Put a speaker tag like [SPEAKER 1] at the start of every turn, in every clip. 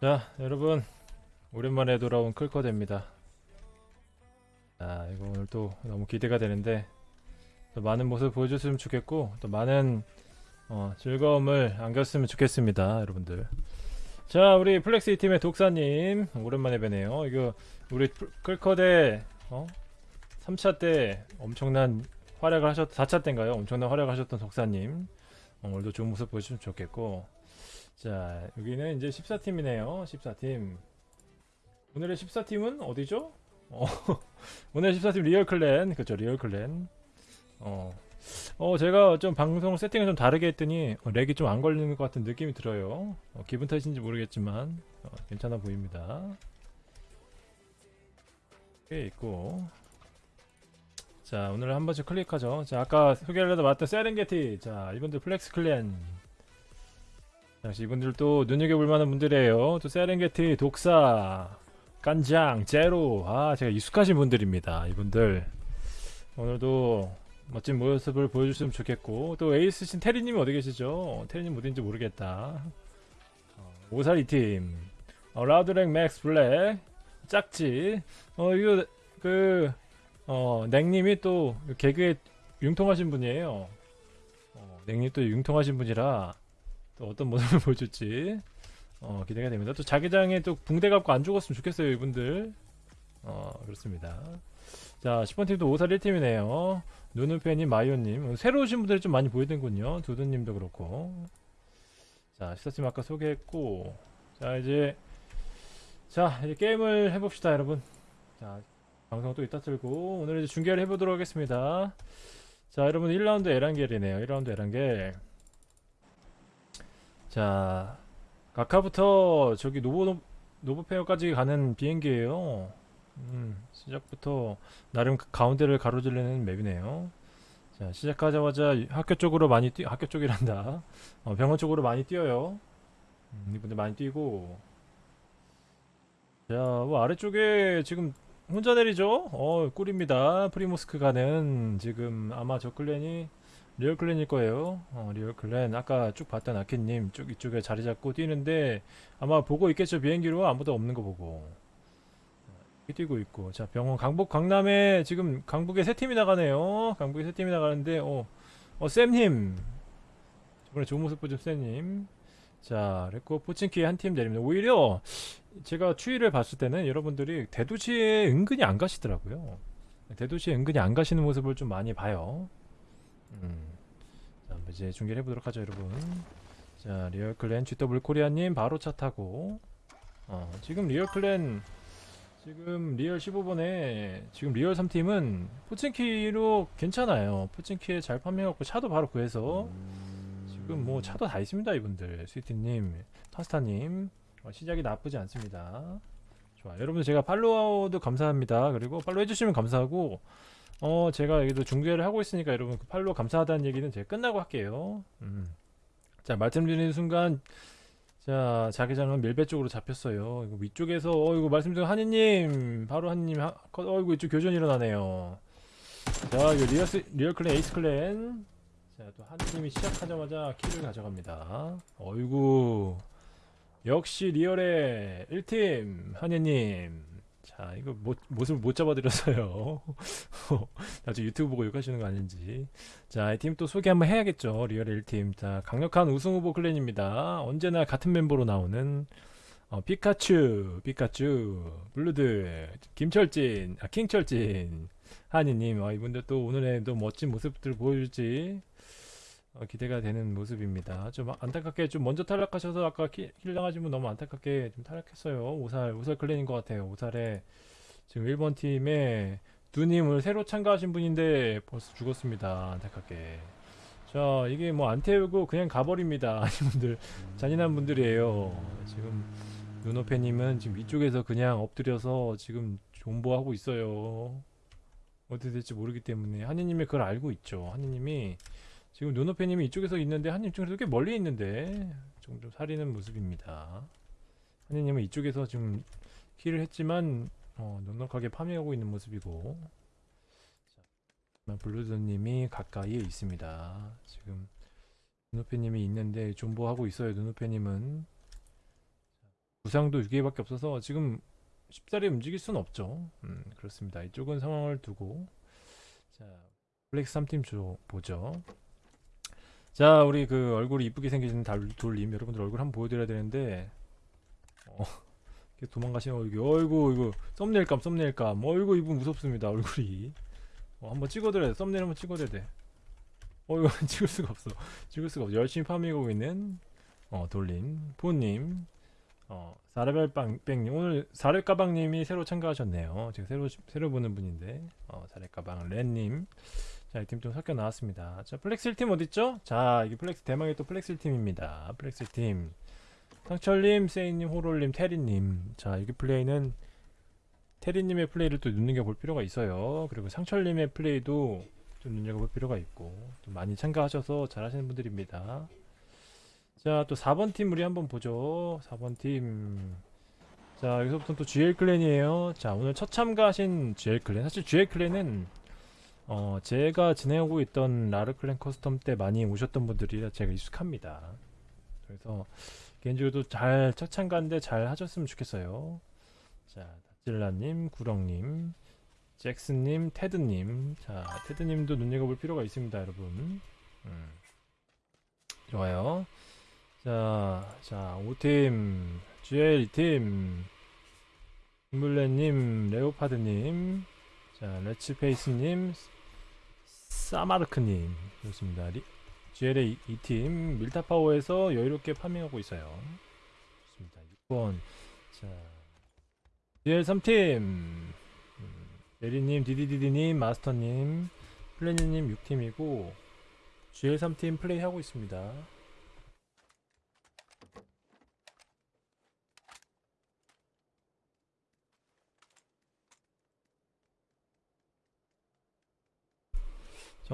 [SPEAKER 1] 자 여러분. 오랜만에 돌아온 클커드입니다. 자 이거 오늘 또 너무 기대가 되는데 또 많은 모습 보여줬으면 좋겠고 또 많은 어, 즐거움을 안겼으면 좋겠습니다 여러분들. 자 우리 플렉스 팀의 독사님 오랜만에 뵈네요. 이거 우리 플- 클커드 어? 3차 때 엄청난 활약을 하셨 4차 때인가요? 엄청난 활약을 하셨던 독사님. 어, 오늘도 좋은 모습 보여주시면 좋겠고. 자 여기는 이제 14팀이네요. 14팀. 오늘의 14팀은 어디죠? 어, 오늘 14팀 리얼클랜. 그쵸 리얼클랜. 어, 어 제가 좀 방송 세팅을 좀 다르게 했더니 어, 렉이 좀 안 걸리는 것 같은 느낌이 들어요. 어, 기분 탓인지 모르겠지만 어, 괜찮아 보입니다. 꽤 있고 자 오늘 한 번씩 클릭하죠 자 아까 소개하려다 봤던 세렝게티 자 이분들 플렉스 clan 자, 역시 이분들도 눈여겨볼 만한 분들이에요. 또 세렝게티, 독사, 깐장, 제로. 아, 제가 익숙하신 분들입니다. 이분들. 오늘도 멋진 모습을 보여주시면 좋겠고. 또 에이스신 테리님이 어디 계시죠? 테리님 어딘지 모르겠다. 어, 오사리 팀. 어, 라우드랭 맥스 블랙. 짝지. 어, 이거, 그, 어, 냉님이 또 개그에 융통하신 분이에요. 어, 냉님 또 융통하신 분이라 또 어떤 모습을 보여줄지 어, 기대가 됩니다. 또 자기장에 또 붕대 갖고 안 죽었으면 좋겠어요, 이분들. 어, 그렇습니다. 자, 10번 팀도 5살 1팀이네요. 누누페님, 마이오님. 새로 오신 분들이 좀 많이 보이는군요. 두두님도 그렇고. 자, 14팀 아까 소개했고. 자, 이제. 자, 이제 게임을 해봅시다, 여러분. 자, 방송 또 이따 틀고. 오늘 이제 중계를 해보도록 하겠습니다. 자, 여러분 1라운드 에란겔이네요. 1라운드 에란겔. 자 가카부터 저기 노보 노브페어까지 가는 비행기예요. 음, 시작부터 나름 그 가운데를 가로지르는 맵이네요. 자 시작하자마자 학교 쪽으로 많이 뛰 학교 쪽이란다. 어, 병원 쪽으로 많이 뛰어요. 음, 이분들 많이 뛰고 자 뭐 아래쪽에 지금 혼자 내리죠? 어 꿀입니다. 프리모스크 가는 지금 아마 저 clan이 리얼 clan일 거예요. 어, 리얼 clan. 아까 쭉 봤던 아키님 쭉 이쪽에 자리 잡고 뛰는데 아마 보고 있겠죠. 비행기로 아무도 없는 거 보고. 이렇게 뛰고 있고. 자, 병원 강북 강남에 지금 강북에 세 팀이 나가네요. 강북에 세 팀이 나가는데 어, 어 쌤님. 저번에 좋은 모습 보죠, 쌤님. 자, 그리고 포친키에 한팀 내립니다. 오히려 제가 추이를 봤을 때는 여러분들이 대도시에 은근히 안 가시더라고요. 대도시에 은근히 안 가시는 모습을 좀 많이 봐요. 음. 자, 이제 중계를 해보도록 하죠, 여러분. 자, 리얼 clan GW 코리아님 바로 차 타고. 어, 지금 리얼 clan 지금 리얼 15번에 지금 리얼 3팀은 포친키로 괜찮아요. 포친키에 잘 farming하고 차도 바로 구해서 지금 뭐 차도 다 있습니다, 이분들. 스위트님, 파스타님 어, 시작이 나쁘지 않습니다. 좋아, 여러분들 제가 follow도 감사합니다. 그리고 follow 해주시면 감사하고. 어 제가 여기도 중계를 하고 있으니까 여러분 그 follow 감사하다는 얘기는 제가 끝나고 할게요 음. 자 말씀드리는 순간 자 자기장은 밀베 쪽으로 잡혔어요 이거 위쪽에서 어 이거 말씀드린 한이님 바로 한이님 어 이거 이쪽 교전 일어나네요 자 이거 리얼, 리얼 clan 에이스 clan 자 또 한이님이 시작하자마자 kill을 가져갑니다 어이구 역시 리얼의 1팀 한이님. 자 이거 모, 모습을 못 잡아드렸어요. 나중에 유튜브 보고 욕하시는 거 아닌지. 자 이 팀 또 소개 한번 해야겠죠. 리얼 1팀. 자 강력한 우승 후보 clan입니다. 언제나 같은 멤버로 나오는 어, 피카츄 피카츄 블루드 김철진 아 킹철진 한이님. 아, 이분들 또 오늘의 또 멋진 모습들 보여줄지 어, 기대가 되는 모습입니다 좀 안타깝게 좀 먼저 탈락하셔서 아까 kill 당하신 분 너무 안타깝게 좀 탈락했어요 오살 오살 clan인 것 같아요 오살에 지금 1번 팀에 두님을 새로 참가하신 분인데 벌써 죽었습니다. 안타깝게. 자, 이게 뭐 안 태우고 그냥 가버립니다. 이분들 잔인한 분들이에요. 지금 눈오페님은 지금 위쪽에서 그냥 엎드려서 지금 존버하고 있어요. 어떻게 될지 모르기 때문에 한이님이 그걸 알고 있죠. 한이님이 지금 눈오페님이 이쪽에서 있는데 한님 쪽에서 꽤 멀리 있는데 좀, 좀 사리는 모습입니다. 한이님은 이쪽에서 지금 kill을 했지만 어, 넉넉하게 farming하고 있는 모습이고 자, 블루드님이 가까이에 있습니다. 지금 눈우페님이 있는데 존버하고 있어요. 눈우페님은 붕대도 6개밖에 없어서 지금 쉽사리 움직일 수는 없죠. 음, 그렇습니다. 이쪽은 상황을 두고 자 플렉스 3팀 조 보죠. 자 우리 그 얼굴이 이쁘게 생기신 달- 돌림 여러분들 얼굴 한번 보여드려야 되는데. 어, 도망가시는 얼굴 어이구 이거 thumbnail감 thumbnail감. 어이구 이분 무섭습니다 얼굴이. 어, 한번 찍어드려야 돼. 썸네일 한번 찍어드려야 돼. 어이구 찍을 수가 없어. 찍을 수가 없어. 열심히 farming하고 있는 어 돌림 보님. 어 사례별빵뺑님. 오늘 사례가방님이 새로 참가하셨네요. 제가 새로 새로 보는 분인데. 어 사례가방 렌님 자, 이 팀 좀 섞여 나왔습니다. 자, 플렉스 팀 어딨죠? 자, 이게 플렉스 대망의 또 플렉스 팀입니다. 플렉스 팀. 상철님, 세이님, 호롤님, 테리님. 자, 이게 플레이는 테리님의 플레이를 또 눈여겨볼 필요가 있어요. 그리고 상철님의 플레이도 좀 눈여겨볼 필요가 있고, 좀 많이 참가하셔서 잘하시는 분들입니다. 자, 또 4번 팀 우리 한번 보죠. 4번 팀. 자, 여기서부터 또 GL clan이에요. 자, 오늘 첫 참가하신 GL clan. 사실 GL clan은 어, 제가 진행하고 있던 리얼 clan custom 때 많이 오셨던 분들이라 제가 익숙합니다. 그래서 개인적으로도 잘첫 참가인데 잘 하셨으면 좋겠어요. 자, 다질라님, 구렁님, 잭슨님, 테드님. 자, 테드님도 눈여겨볼 필요가 있습니다, 여러분. 음. 좋아요. 자, 자, 5팀, GL 2팀, 김블레님, 레오파드님, 자, 레츠페이스님, 사마르크님, 그렇습니다. 리, GLA 2팀 밀타파워에서 여유롭게 farming하고 있어요. 좋습니다. 6번, 자, GL 3팀, 음, 메리님, 디디디디님, 마스터님, 플래니님 6팀이고, GL 3팀 플레이하고 있습니다.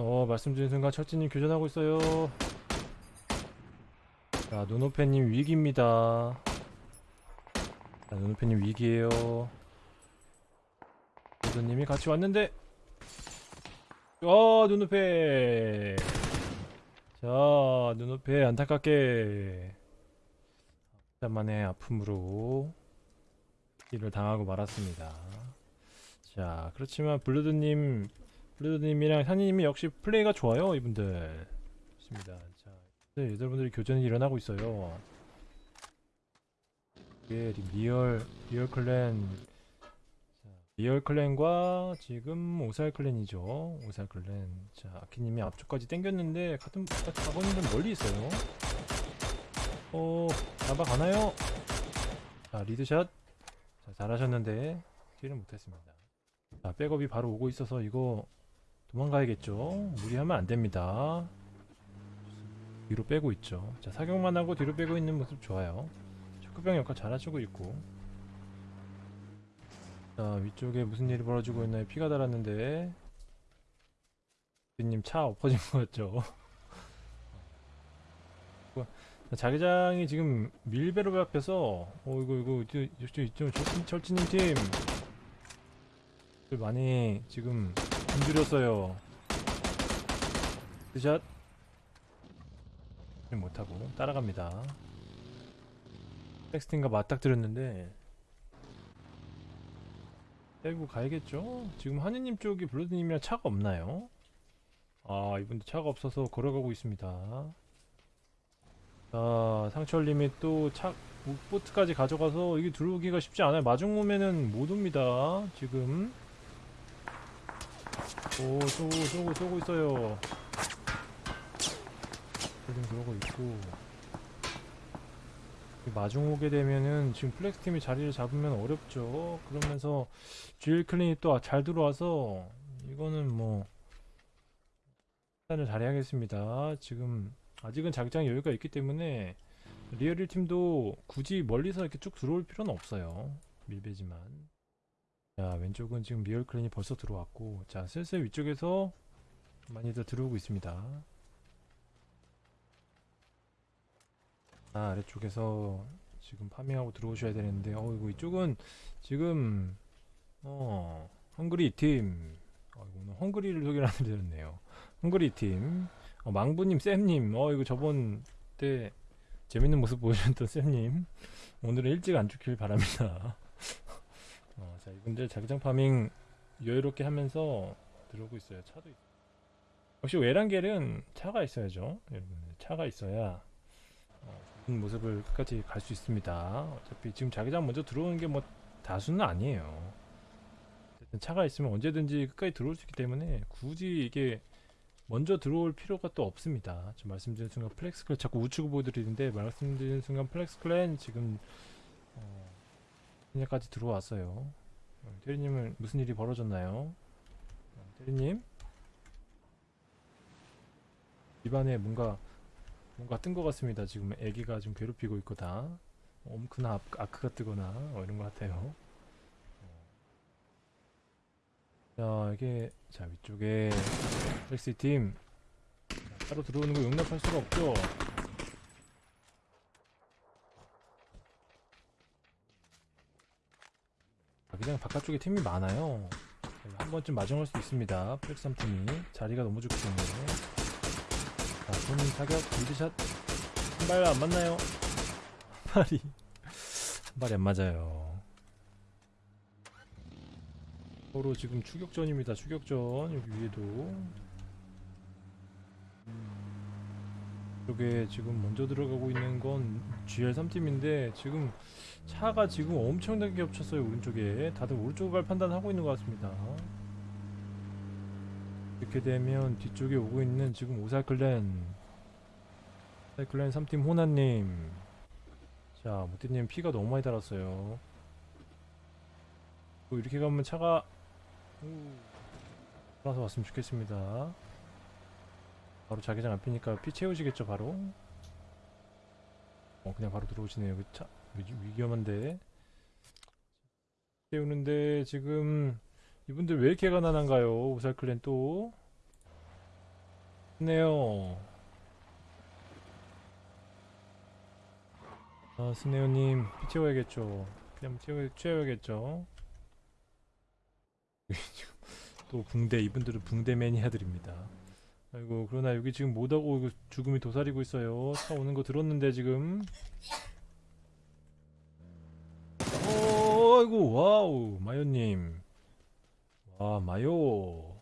[SPEAKER 1] 어, 말씀드린 순간 철진님 교전하고 있어요. 자, 눈오페님 위기입니다. 자, 눈오페님 위기에요. 도도님이 같이 왔는데, 어, 눈오페. 자, 눈오페 안타깝게 잠만의 아픔으로 킬을 당하고 말았습니다. 자, 그렇지만 블루드님 블루드님이랑 산이님이 역시 플레이가 좋아요 이분들. 좋습니다. 자 네, 여러분들이 교전이 일어나고 있어요. 이게 리얼 리얼 clan. 자, 리얼 clan과 지금 오살 clan이죠. 오살 clan. 자 아키님이 앞쪽까지 당겼는데 같은 분 멀리 있어요. 어 잡아가나요? 자 리드샷. 자 잘하셨는데 킬을 못했습니다. 자 백업이 바로 오고 있어서 이거 도망가야겠죠. 무리하면 안 됩니다. 뒤로 빼고 있죠. 자, 사격만 하고 뒤로 빼고 있는 모습 좋아요. 축구병 역할 잘해주고 있고. 자, 위쪽에 무슨 일이 벌어지고 있나요? 피가 달았는데. 님 차 엎어진 것 같죠? 자, 자기장이 지금 밀배로 앞에서, 어, 이거, 이거, 이쪽, 이쪽, 이쪽, 철진님 팀. 많이 지금 힘들었어요. 샷 못하고 따라갑니다. 텍스팅과 맞닥뜨렸는데 빼고 가야겠죠? 지금 하느님 쪽이 블루드님이랑 차가 없나요? 아 이분도 차가 없어서 걸어가고 있습니다. 자 상철님이 또 차 보트까지 가져가서 이게 들어오기가 쉽지 않아요. 마중오면은 못 옵니다. 지금 오 쏘고 쏘고 쏘고 있어요. 지금 그러고 있고. 마중 오게 되면은 지금 플렉스 팀이 자리를 잡으면 어렵죠. 그러면서 GL clan이 또 잘 들어와서 이거는 뭐 판단을 잘해야겠습니다. 지금 아직은 자기장 여유가 있기 때문에 리얼 1팀도 굳이 멀리서 이렇게 쭉 들어올 필요는 없어요. 밀베지만 자 왼쪽은 지금 리얼 clan이 벌써 들어왔고 자 슬슬 위쪽에서 많이들 들어오고 있습니다 아 아래쪽에서 지금 farming하고 들어오셔야 되는데 어 이거 이쪽은 지금 어 헝그리 팀 어, 이거 오늘 헝그리를 소개를 해드렸네요. 헝그리 팀. 어, 망부님, 쌤님. 어, 이거 저번 때 재밌는 모습 보여주셨던 쌤님. 오늘은 일찍 안 죽길 바랍니다. 어, 자, 이분들 자기장 farming 여유롭게 하면서 들어오고 있어요. 차도 있... 역시 에란겔은 차가 있어야죠. 여러분, 차가 있어야 어, 좋은 모습을 끝까지 갈 수 있습니다. 어차피 지금 자기장 먼저 들어오는 게 뭐 다수는 아니에요. 차가 있으면 언제든지 끝까지 들어올 수 있기 때문에 굳이 이게 먼저 들어올 필요가 또 없습니다. 지금 말씀드린 순간 플렉스 clan 자꾸 우측을 보여드리는데 말씀드린 순간 플렉스 clan 지금 어, 그냥까지 들어왔어요. 어, 대리님은 무슨 일이 벌어졌나요? 어, 대리님 입안에 뭔가 뭔가 뜬 것 같습니다. 지금 아기가 좀 괴롭히고 있고 다 엄크나 아- 아크가 뜨거나 어, 이런 것 같아요. 자 이게 자 위쪽에 렉시 팀 자, 따로 들어오는 거 용납할 수가 없죠. 그냥 바깥쪽에 팀이 많아요. 한 번쯤 마중할 수 있습니다. 플렉삼 팀이 자리가 너무 좋기 때문에. 자, 손 타격 빌드샷 한 발 안 맞나요? 한 발이 한 발이 안 맞아요. 서로 지금 추격전입니다. 추격전 여기 위에도 이쪽에 지금 먼저 들어가고 있는 건 GL3 팀인데 지금 차가 지금 엄청나게 겹쳤어요 오른쪽에 다들 오른쪽을 갈 판단하고 있는 것 같습니다. 이렇게 되면 뒤쪽에 오고 있는 지금 오사클랜 오사클랜 3팀 호나님 자 모태님 피가 너무 많이 달았어요. 또 이렇게 가면 차가 돌아서 왔으면 좋겠습니다. 바로 자기장 앞이니까 피 채우시겠죠 바로? 어 그냥 바로 들어오시네요. 그 차 위, 위험한데 채우는데 지금 이분들 왜 이렇게 가난한가요? 오살클랜 또 스네어 아 스네어님 피 채워야겠죠. 그냥 채워, 채워야겠죠. 또 붕대 이분들은 붕대 매니아들입니다. 아이고 그러나 여기 지금 못하고 죽음이 도사리고 있어요. 차 오는 거 들었는데 지금. 어, 아이고 와우 마요님. 와 마요.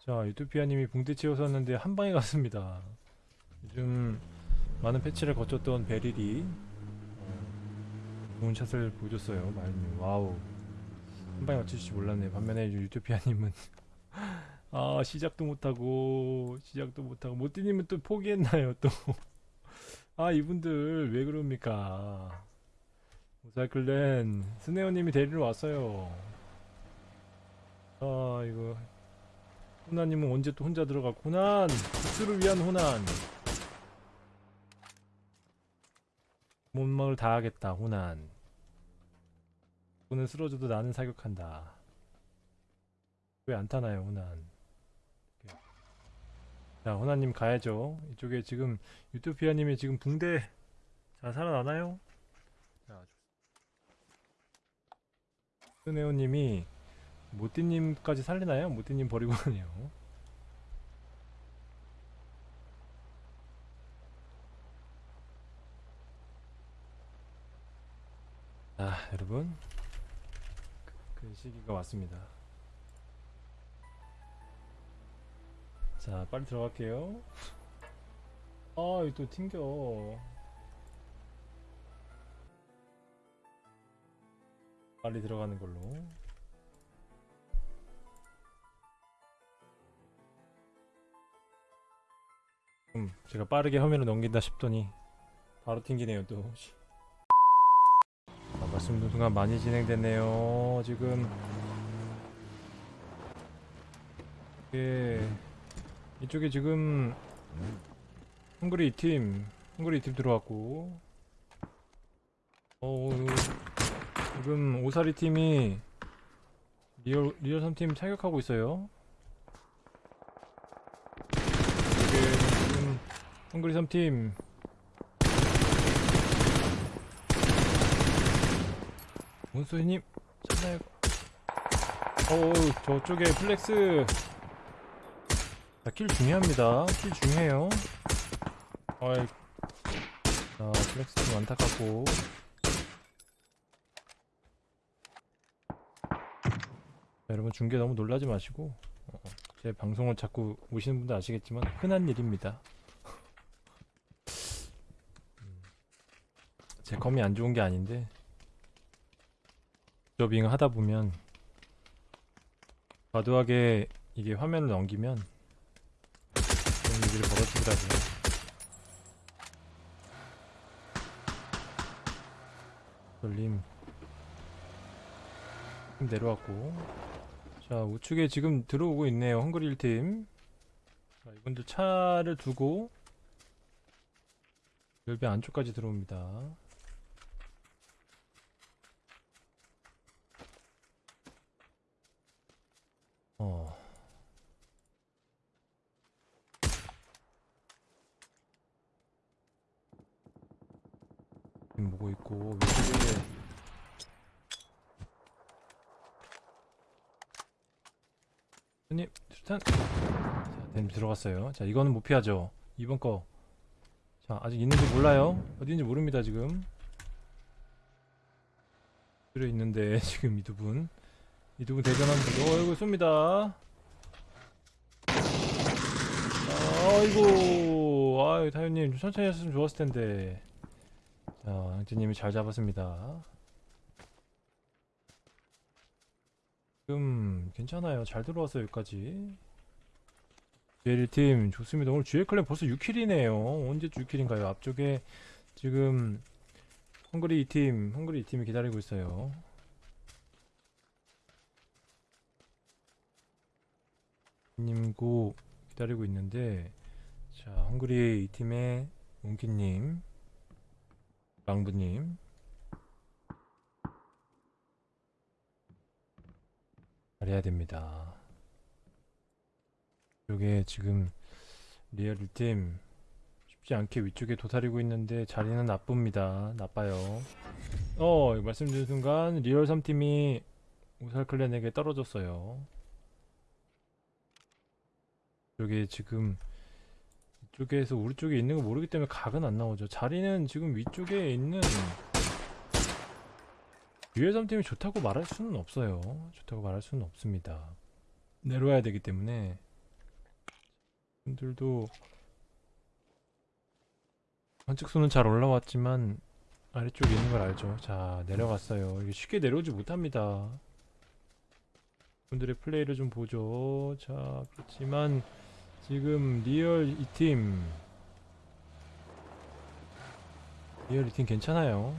[SPEAKER 1] 자 유토피아님이 붕대 채워서 왔는데 한 방에 갔습니다. 요즘 많은 패치를 거쳤던 베릴이 어, 좋은 shot을 보여줬어요. 마요님 와우. 한 방에 맞추실지 몰랐네. 반면에 이 유토피아님은 아 시작도 못하고 시작도 못하고 모띠님은 또 포기했나요 또? 아 이분들 왜 그럽니까? 모사클랜 스네어님이 데리러 왔어요. 아 이거 호나님은 언제 또 혼자 들어가고 호난 국수를 위한 호난 몸막을 다 하겠다 호난. 오늘 쓰러져도 나는 사격한다. 왜 안 타나요, 호난? 자, 호난님 가야죠. 이쪽에 지금 유토피아님이 지금 붕대 자 살아나나요? 스네오님이 모띠님까지 살리나요? 모띠님 버리고 가네요. 아, 여러분. 그 시기가 왔습니다. 자, 빨리 들어갈게요. 아, 이거 또 튕겨. 빨리 들어가는 걸로. 음, 제가 빠르게 화면을 넘긴다 싶더니 바로 튕기네요, 또. 아, 말씀드린 순간 많이 진행됐네요. 지금 예 이쪽에 지금 헝그리 팀 헝그리 팀 들어왔고 어 지금 오사리 팀이 리얼 리얼 3팀 타격하고 있어요. 지금 헝그리 3팀. 문소희님 찾나요? 어우 저쪽에 플렉스. 자, kill 중요합니다. kill 중요해요. 어이 자 플렉스 좀 안타깝고 여러분 중계 너무 놀라지 마시고 어, 제 방송을 자꾸 보시는 분들 아시겠지만 흔한 일입니다. 음, 제 컴이 안 좋은 게 아닌데 더빙을 하다 보면 과도하게 이게 화면을 넘기면 그런 일들이 벌어지더라고요. 돌림. 좀 내려왔고 자 우측에 지금 들어오고 있네요 헝그릴 팀. 자, 이분들 차를 두고 열배 안쪽까지 들어옵니다. 어. 지금 보고 있고 위쪽에 손님 수탄. 자댐 들어갔어요. 자 이거는 못 피하죠. 이번 거 자 아직 있는지 몰라요. 어디인지 모릅니다 지금. 들어 있는데 지금 이 두분. 이 두 분 대전하면 어 이거 쏩니다. 아이고. 아유 타요님 좀 천천히 했으면 좋았을 텐데. 자 양재님이 잘 잡았습니다 지금 괜찮아요. 잘 들어왔어요 여기까지. GL1팀 좋습니다. 오늘 GL클랜 벌써 6킬이네요. 언제 6킬인가요? 앞쪽에 지금 헝그리 2팀 헝그리 2팀이 기다리고 있어요. 님고 기다리고 있는데 자 헝그리 2팀의 몽키님 랑부님 잘해야 됩니다. 이게 지금 리얼 1팀 쉽지 않게 위쪽에 도사리고 있는데 자리는 나쁩니다. 나빠요. 어 말씀드린 순간 리얼 3팀이 우살클랜에게 떨어졌어요. 이게 지금 이쪽에서 우리 쪽에 있는 거 모르기 때문에 각은 안 나오죠. 자리는 지금 위쪽에 있는 유해 3팀이 좋다고 말할 수는 없어요. 좋다고 말할 수는 없습니다. 내려와야 되기 때문에 분들도 관측수는 잘 올라왔지만 아래쪽에 있는 걸 알죠. 자 내려갔어요. 이게 쉽게 내려오지 못합니다. 분들의 플레이를 좀 보죠. 자 그렇지만 지금 리얼 이 팀 리얼 이 팀 괜찮아요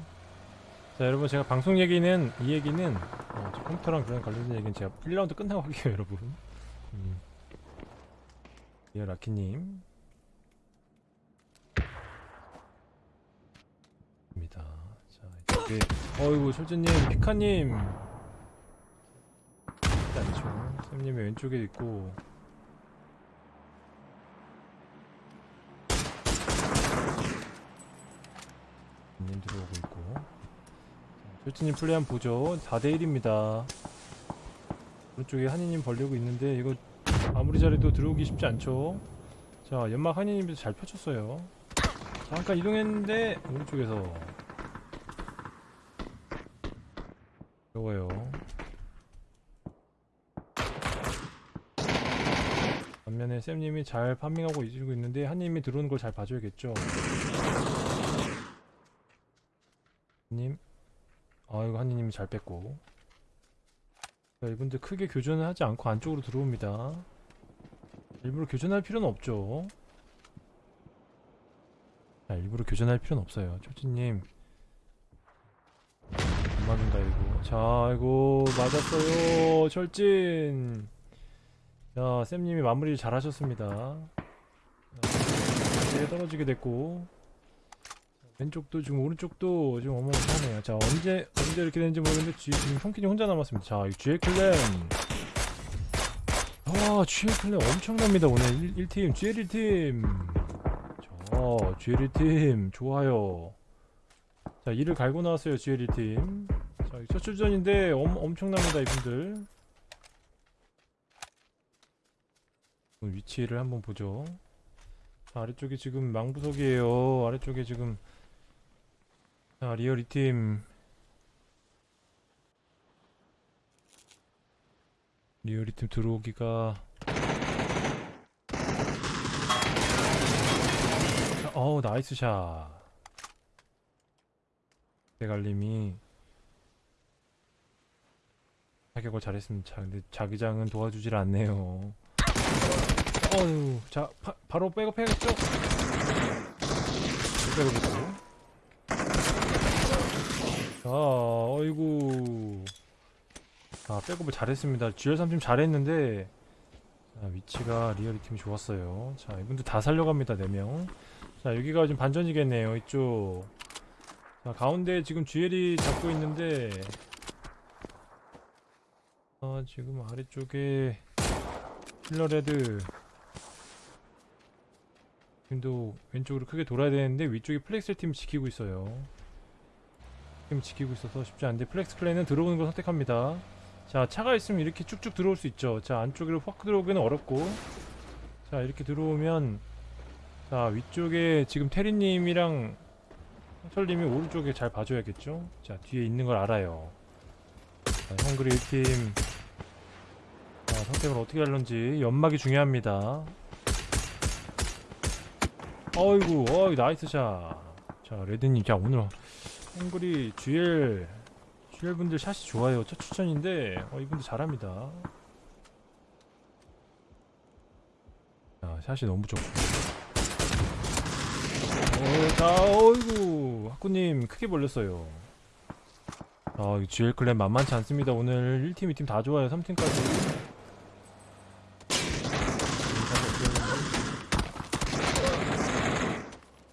[SPEAKER 1] 자 여러분 제가 방송 얘기는 이 얘기는 어, 저 컴퓨터랑 그런 관련된 얘기는 제가 1라운드 끝나고 할게요 여러분. 음. 리얼 아키님. 입니다. 자 이쪽에 어이구 철주님 피카님. 않죠 쌤님이 왼쪽에 있고. 님 들어오고 있고 조치님 플레이 한번 보죠. 4대1입니다. 오른쪽에 한이님 벌리고 있는데 이거 아무리 잘해도 들어오기 쉽지 않죠. 자 연막 한이님도 잘 펼쳤어요. 잠깐 이동했는데 오른쪽에서 어려워요. 반면에 쌤님이 잘 판밍하고 이주고 있는데 한님이 들어오는 걸 잘 봐줘야겠죠. 님 아이고 한이님이 잘 뺐고. 자, 이분들 크게 교전을 하지 않고 안쪽으로 들어옵니다. 일부러 교전할 필요는 없죠. 자, 일부러 교전할 필요는 없어요. 초치님. 안 맞는다 이거. 자 이거 맞았어요 철진. 자 쌤님이 마무리 잘 하셨습니다. 자, 떨어지게 됐고 왼쪽도 지금 오른쪽도 지금 어마어마하네요. 자 언제 언제 이렇게 되는지 모르겠는데 지, 금 형kin이 혼자 남았습니다. 자 GL 클랜 아 GL clan 엄청납니다 오늘 1, 1팀 GL 1팀 자 GL 1팀 좋아요. 자 이를 갈고 나왔어요 GL 1팀. 자첫 출전인데 엄, 엄청납니다 이분들. 위치를 한번 보죠. 자, 아래쪽에 지금 망부석이에요. 아래쪽에 지금 자, 리얼 이 팀 리얼 이 팀 들어오기가 자, 어우 nice shot. 대갈림이 타격을 잘했습니다. 자, 근데 자기장은 도와주질 않네요. 어휴, 자, 바, 바로 백업 해야겠죠? 백업했고. 자, 어이구. 아, 백업을 잘했습니다. GL3 팀 잘했는데, 자, 위치가 리얼 이 팀이 좋았어요. 자, 이분들 다 살려갑니다, 4명. 자, 여기가 지금 반전이겠네요, 이쪽. 자, 가운데 지금 GL이 잡고 있는데, 아, 지금 아래쪽에 힐러레드 팀도 왼쪽으로 크게 돌아야 되는데 위쪽에 플렉스 팀 지키고 있어요. 팀 지키고 있어서 쉽지 않은데 플렉스 clan은 들어오는 걸 선택합니다. 자 차가 있으면 이렇게 쭉쭉 들어올 수 있죠. 자 안쪽으로 확 들어오기는 어렵고 자 이렇게 들어오면 자 위쪽에 지금 테리님이랑 성철님이 오른쪽에 잘 봐줘야겠죠. 자 뒤에 있는 걸 알아요. 자, 헝그리 1팀 자, 선택을 어떻게 할런지 연막이 중요합니다. 어이구, 어이 nice shot. 자, 레드님, 자 오늘 헝그리 GL GL 분들 shot이 좋아요. 첫 출전인데, 어 이분들 잘합니다. 자, shot이 너무 좋고. 어, 자, 어이구, 학구님 크게 벌렸어요. 아, 이 GL clan 만만치 않습니다. 오늘 1팀, 2팀 다 좋아요. 3팀까지.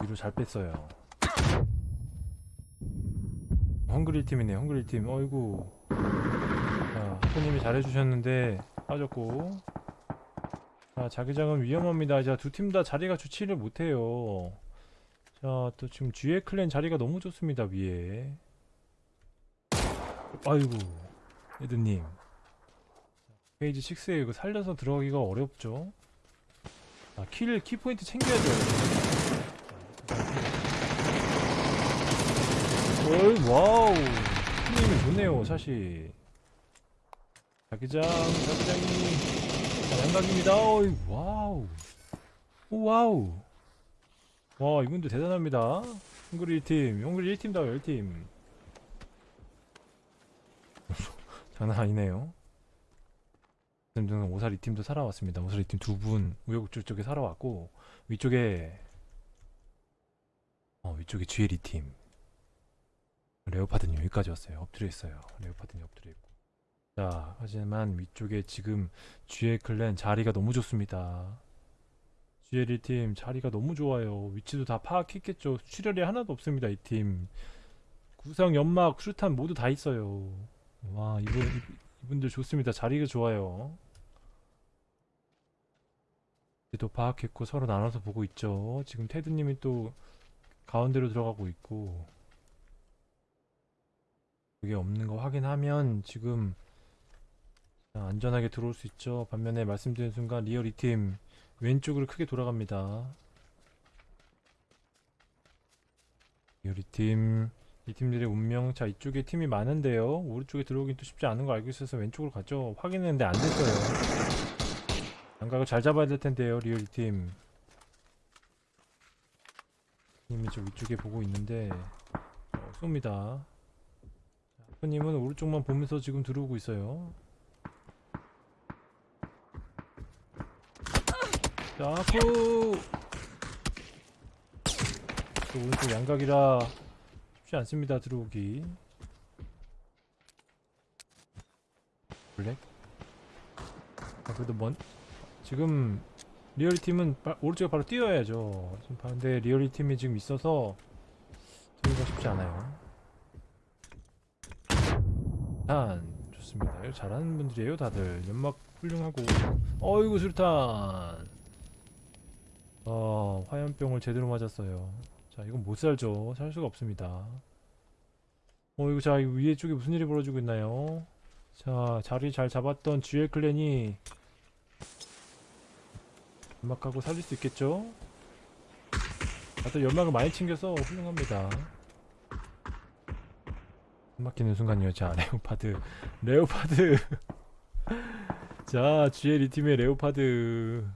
[SPEAKER 1] 위로 잘 뺐어요. 헝그릴 팀이네, 헝그릴 팀. 어이구. 자, 학부님이 잘해주셨는데 빠졌고. 자, 자기장은 위험합니다. 자, 두 팀 다 자리가 좋지를 못해요. 자, 또 지금 GA 클랜 자리가 너무 좋습니다, 위에. 아이고, 에드님. 페이지 6에 이거 살려서 들어가기가 어렵죠? 아, kill, kill 포인트 챙겨야죠. 어이, wow. 힘이 좋네요, 샷이. 자기장, 자기장이. 자, 양각입니다. 어이, 와우. 오, wow. 와, 이분들 대단합니다. 헝그리 1팀, 헝그리 1팀다, 1팀. 장난 아니네요. 등등 오사리 팀도 살아왔습니다. 오사리 팀두 분 우여곡절 쪽에 살아왔고 위쪽에 어 위쪽에 GLE 팀 레오파드님 여기까지 왔어요. 엎드려 있어요. 레오파드님 엎드려 있고 자 하지만 위쪽에 지금 GL 클랜 자리가 너무 좋습니다. GLE 팀 자리가 너무 좋아요. 위치도 다 파악했겠죠. 출혈이 하나도 없습니다. 이 팀 구성 연막 수류탄 모두 다 있어요. 와 이분 이분들 좋습니다. 자리가 좋아요. 도 파악했고 서로 나눠서 보고 있죠. 지금 테드님이 또 가운데로 들어가고 있고 그게 없는 거 확인하면 지금 자, 안전하게 들어올 수 있죠. 반면에 말씀드린 순간 리얼 이팀 왼쪽으로 크게 돌아갑니다. 리얼 이팀 이 팀들의 운명 자 이쪽에 팀이 많은데요. 오른쪽에 들어오긴 또 쉽지 않은 거 알고 있어서 왼쪽으로 갔죠. 확인했는데 안 됐어요. 양각을 잘 잡아야 될 텐데요 리얼 이팀 님이 저 위쪽에 보고 있는데 어, 쏩니다 하프님은 오른쪽만 보면서 지금 들어오고 있어요. 또 오른쪽 양각이라 쉽지 않습니다 들어오기. 블랙? 아 그래도 먼 지금 리얼리 팀은 바, 오른쪽에 바로 뛰어야죠. 지금 반대 리얼리 팀이 지금 있어서 들어오기가 쉽지 않아요 단 좋습니다. 이거 잘하는 분들이에요 다들. 연막 훌륭하고. 어이구 수류탄. 어 화염병을 제대로 맞았어요. 자 이건 못 살죠. 살 수가 없습니다. 어 이거 자 위에 쪽에 무슨 일이 벌어지고 있나요? 자 자리 잘 잡았던 GL 클랜이 연막하고 살릴 수 있겠죠? 다들 연막을 많이 챙겨서 훌륭합니다. 막히는 순간이요. 자, 레오파드. 레오파드. 자, GL 이 팀의 레오파드.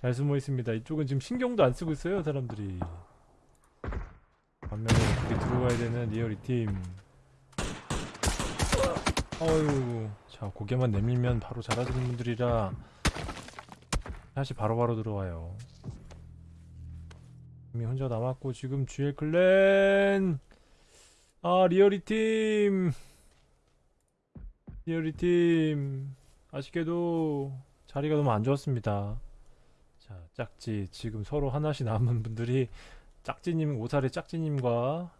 [SPEAKER 1] 잘 숨어 있습니다. 이쪽은 지금 신경도 안 쓰고 있어요, 사람들이. 반면에 이렇게 들어와야 되는 리얼 이 팀. 어유. 자, 고개만 내밀면 바로 잘하시는 분들이라 다시 바로바로 들어와요. 이미 혼자 남았고 지금 GL clan 아 리얼이 팀. 리얼이 팀. 아쉽게도 자리가 너무 안 좋았습니다. 자 짝지. 지금 서로 하나씩 남은 분들이 짝지님 오살의 짝지님과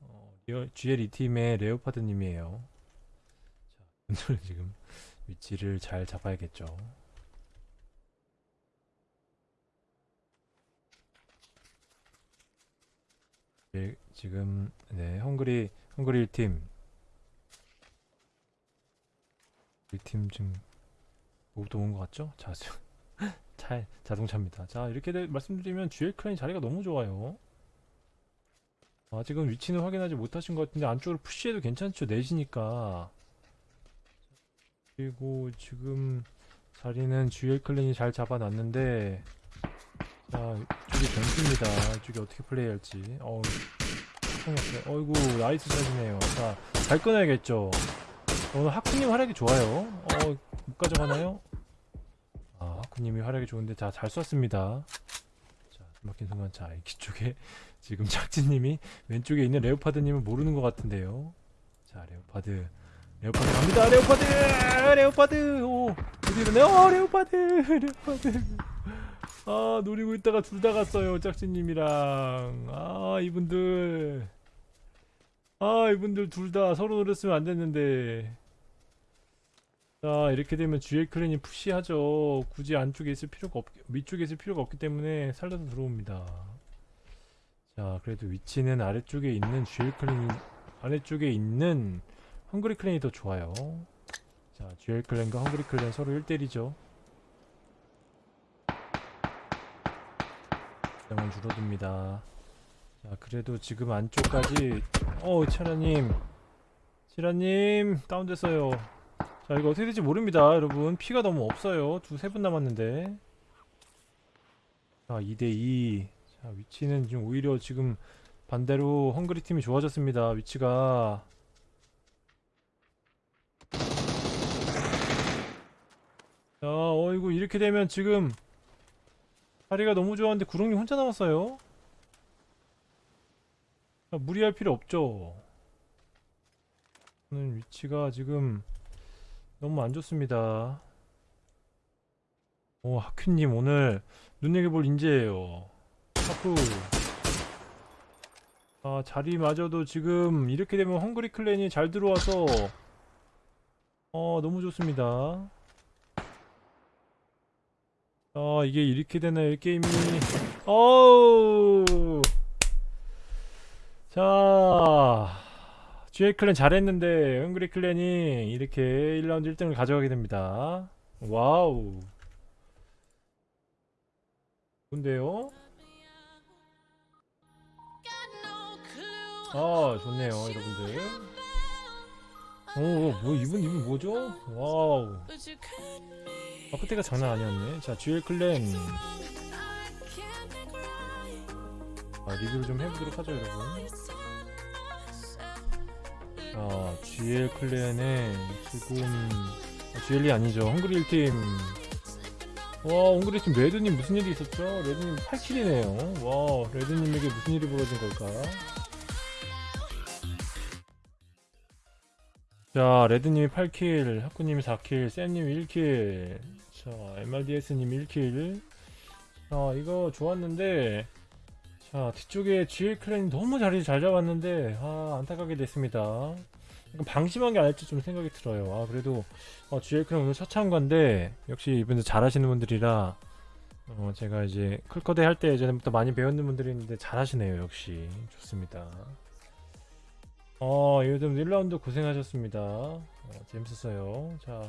[SPEAKER 1] 어, GL 이 팀의 레오파드님이에요. 자 분들은 지금 위치를 잘 잡아야겠죠. 예, 지금 네 헝그리 헝그리 1팀 1팀 지금 뭐부터 온것 같죠? 자, 차 자동차입니다. 자 이렇게 돼- 말씀드리면 GL clan 자리가 너무 좋아요. 아직은 위치는 확인하지 못하신 것 같은데 안쪽으로 push해도 괜찮죠? 내시니까 그리고 지금 자리는 GL clan이 잘 잡아놨는데 자 이쪽이 변수입니다. 이쪽이 어떻게 플레이할지 어우 성공했어요. 어이구 nice shot이네요. 자 잘 끊어야겠죠. 오늘 하쿠님 활약이 좋아요. 어, 못 가져가나요? 아, 하쿠님이 활약이 좋은데, 자, 잘 쐈습니다. 자, 막힌 순간, 자, 이 뒤쪽에 지금 작지님이 왼쪽에 있는 레오파드님을 모르는 것 같은데요. 자, 레오파드. 레오파드 갑니다! 레오파드! 레오파드! 오! 어디 있네? 어, 레오파드! 레오파드! 아, 노리고 있다가 둘 다 갔어요. 짝지님이랑. 아, 이분들. 아 이분들 둘 다 서로 노렸으면 안 됐는데 자 이렇게 되면 GL 클랜이 푸시하죠 굳이 안쪽에 있을 필요가 없 위쪽에 있을 필요가 없기 때문에 살려서 들어옵니다 자 그래도 위치는 아래쪽에 있는 GL 클랜이 아래쪽에 있는 헝그리 클랜이 더 좋아요 자 GL 클랜과 헝그리 클랜 서로 1대1이죠 장은 줄어듭니다. 자 그래도 지금 안쪽까지. 어 차라님. 치라님 다운됐어요. 자 이거 어떻게 될지 모릅니다 여러분. 피가 너무 없어요. 두 세 분 남았는데. 자 2대2 자 위치는 지금 오히려 지금 반대로 헝그리 팀이 좋아졌습니다 위치가. 자 어이구 이렇게 되면 지금 자리가 너무 좋았는데 구렁이 혼자 남았어요 자, 무리할 필요 없죠. 저는 위치가 지금 너무 안 좋습니다. 오, 하큐님 오늘 눈여겨볼 인재예요. 하쿠. 아, 자리마저도 지금 이렇게 되면 헝그리 클랜이 잘 들어와서 어, 너무 좋습니다. 아, 이게 이렇게 되나요, 이 게임이. 어우. 자, GL clan 잘했는데 헝그리 clan이 이렇게 1라운드 1등을 가져가게 됩니다. wow. 좋은데요? 아, 좋네요, 여러분들. 오, 뭐 이분 이분 뭐죠? wow. 아, 그때가 장난 아니었네. 자, GL clan 아, 리뷰를 좀 해보도록 하죠, 여러분. 아, GL clan에 지금 아, GL이 아니죠. 헝그리 1팀. 와, 헝그리 팀 레드님 무슨 일이 있었죠? 레드님 8kill이네요. 와, 레드님에게 무슨 일이 벌어진 걸까? 자, 레드님이 8kill, 하쿠님이 4kill, 쌤님이 1kill, 자, MRDS님이 1kill. 자, 이거 좋았는데, 자 뒤쪽에 GL clan이 너무 자리 잘 잡았는데 아 안타깝게 됐습니다. 약간 방심한 게 아닐지 좀 생각이 들어요. 아 그래도 어, GL clan 오늘 첫 참가인데 역시 이분들 잘하시는 분들이라 어, 제가 이제 클커대 할 때 예전부터 많이 배웠는 분들이 있는데 잘하시네요 역시. 좋습니다 어 요즘 1라운드 고생하셨습니다. 어, 재밌었어요. 자